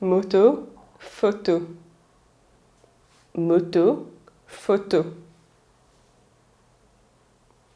moto, photo. Moto, photo.